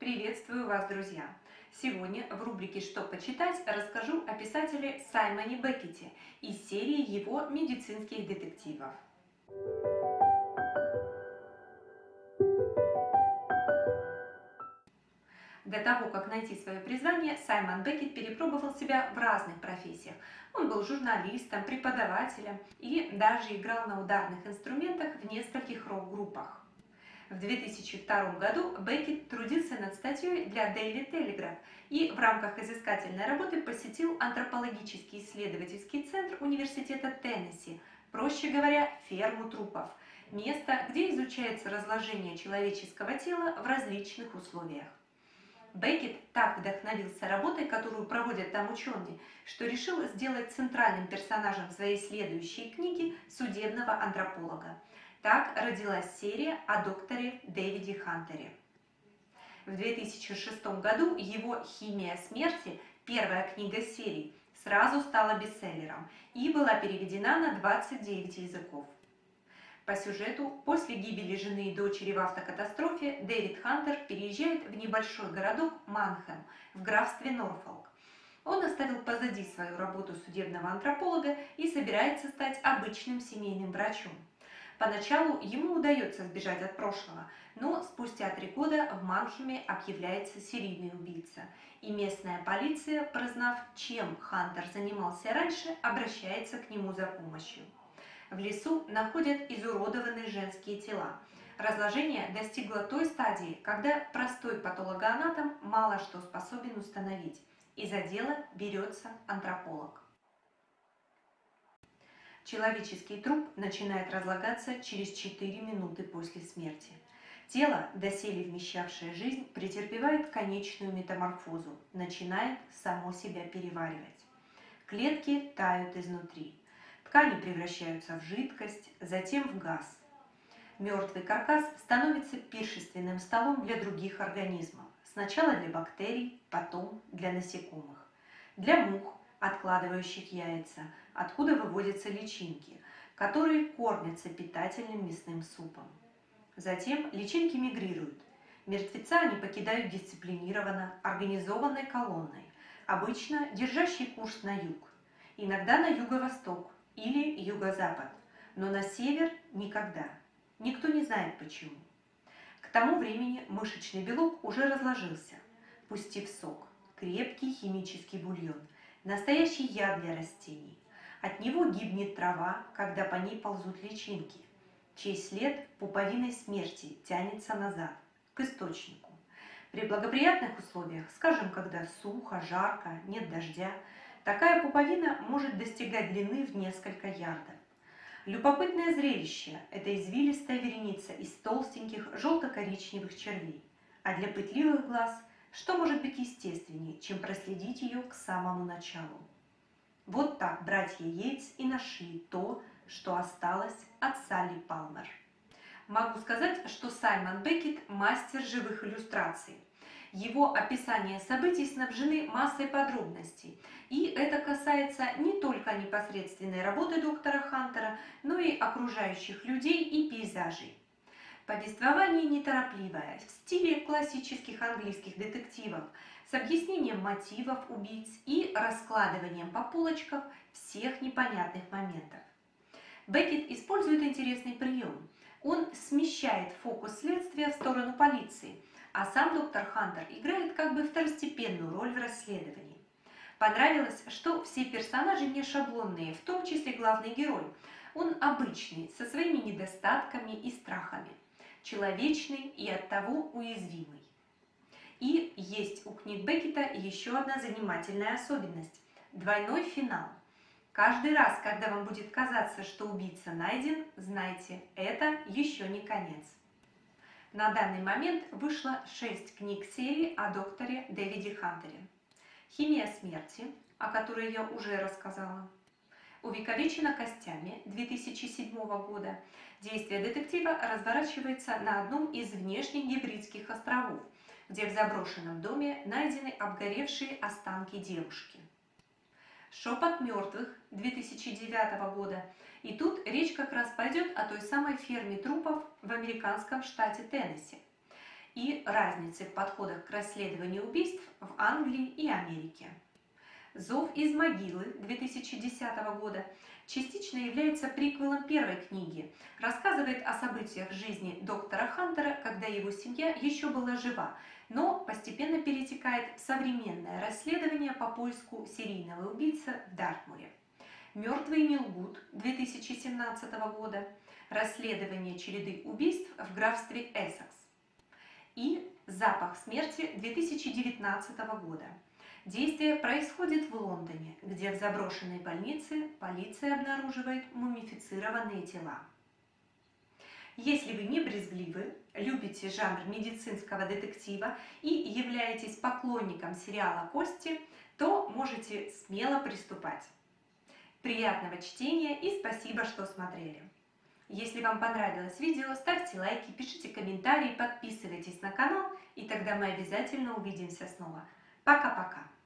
Приветствую вас, друзья! Сегодня в рубрике «Что почитать» расскажу о писателе Саймоне Беккете из серии его медицинских детективов. До того, как найти свое призвание, Саймон Беккет перепробовал себя в разных профессиях. Он был журналистом, преподавателем и даже играл на ударных инструментах в нескольких рок-группах. В 2002 году Беккет трудился над статьей для Daily Telegraph и в рамках изыскательной работы посетил антропологический исследовательский центр Университета Теннесси, проще говоря, ферму трупов, место, где изучается разложение человеческого тела в различных условиях. Беккет так вдохновился работой, которую проводят там ученые, что решил сделать центральным персонажем своей следующей книги судебного антрополога. Так родилась серия о докторе Дэвиде Хантере. В 2006 году его «Химия смерти», первая книга серии, сразу стала бестселлером и была переведена на 29 языков. По сюжету, после гибели жены и дочери в автокатастрофе, Дэвид Хантер переезжает в небольшой городок Манхэм в графстве Норфолк. Он оставил позади свою работу судебного антрополога и собирается стать обычным семейным врачом. Поначалу ему удается сбежать от прошлого, но спустя три года в Манхеме объявляется серийный убийца, и местная полиция, прознав, чем Хантер занимался раньше, обращается к нему за помощью. В лесу находят изуродованные женские тела. Разложение достигло той стадии, когда простой патологоанатом мало что способен установить. И за дело берется антрополог. Человеческий труп начинает разлагаться через 4 минуты после смерти. Тело, доселе вмещавшее жизнь, претерпевает конечную метаморфозу, начинает само себя переваривать. Клетки тают изнутри. Ткани превращаются в жидкость, затем в газ. Мертвый каркас становится пиршественным столом для других организмов. Сначала для бактерий, потом для насекомых. Для мух, откладывающих яйца, откуда выводятся личинки, которые кормятся питательным мясным супом. Затем личинки мигрируют. Мертвеца они покидают дисциплинированно, организованной колонной, обычно держащей курс на юг, иногда на юго-восток, или юго-запад, но на север никогда. Никто не знает почему. К тому времени мышечный белок уже разложился, пустив сок, крепкий химический бульон, настоящий яд для растений. От него гибнет трава, когда по ней ползут личинки, чей след пуповиной смерти тянется назад, к источнику. При благоприятных условиях, скажем, когда сухо, жарко, нет дождя, Такая пуповина может достигать длины в несколько ярдов. Любопытное зрелище – это извилистая вереница из толстеньких желто-коричневых червей. А для пытливых глаз что может быть естественнее, чем проследить ее к самому началу? Вот так братья Йейтс и нашли то, что осталось от Салли Палмер. Могу сказать, что Саймон Беккет – мастер живых иллюстраций – его описания событий снабжены массой подробностей, и это касается не только непосредственной работы доктора Хантера, но и окружающих людей и пейзажей. Повествование неторопливое, в стиле классических английских детективов, с объяснением мотивов убийц и раскладыванием по полочкам всех непонятных моментов. Беккет использует интересный прием. Он смещает фокус следствия в сторону полиции – а сам доктор Хантер играет как бы второстепенную роль в расследовании. Понравилось, что все персонажи не шаблонные, в том числе главный герой. Он обычный, со своими недостатками и страхами, человечный и оттого уязвимый. И есть у книг Беккета еще одна занимательная особенность – двойной финал. Каждый раз, когда вам будет казаться, что убийца найден, знайте, это еще не конец. На данный момент вышло 6 книг серии о докторе Дэвиде Хантере. «Химия смерти», о которой я уже рассказала. «Увековечена костями» 2007 года. Действие детектива разворачивается на одном из внешних гибридских островов, где в заброшенном доме найдены обгоревшие останки девушки. «Шепот мертвых» 2009 года. И тут речь как раз пойдет о той самой ферме трупов в американском штате Теннесси. и разницы в подходах к расследованию убийств в Англии и Америке. «Зов из могилы» 2010 года частично является приквелом первой книги, рассказывает о событиях жизни доктора Хантера, когда его семья еще была жива, но постепенно перетекает в современное расследование по поиску серийного убийцы в Дартмуре. «Мертвый не лгут» 2017 года, расследование череды убийств в графстве Эссекс и «Запах смерти» 2019 года. Действие происходит в Лондоне, где в заброшенной больнице полиция обнаруживает мумифицированные тела. Если вы не брезгливы, любите жанр медицинского детектива и являетесь поклонником сериала «Кости», то можете смело приступать. Приятного чтения и спасибо, что смотрели! Если вам понравилось видео, ставьте лайки, пишите комментарии, подписывайтесь на канал, и тогда мы обязательно увидимся снова. Пока-пока!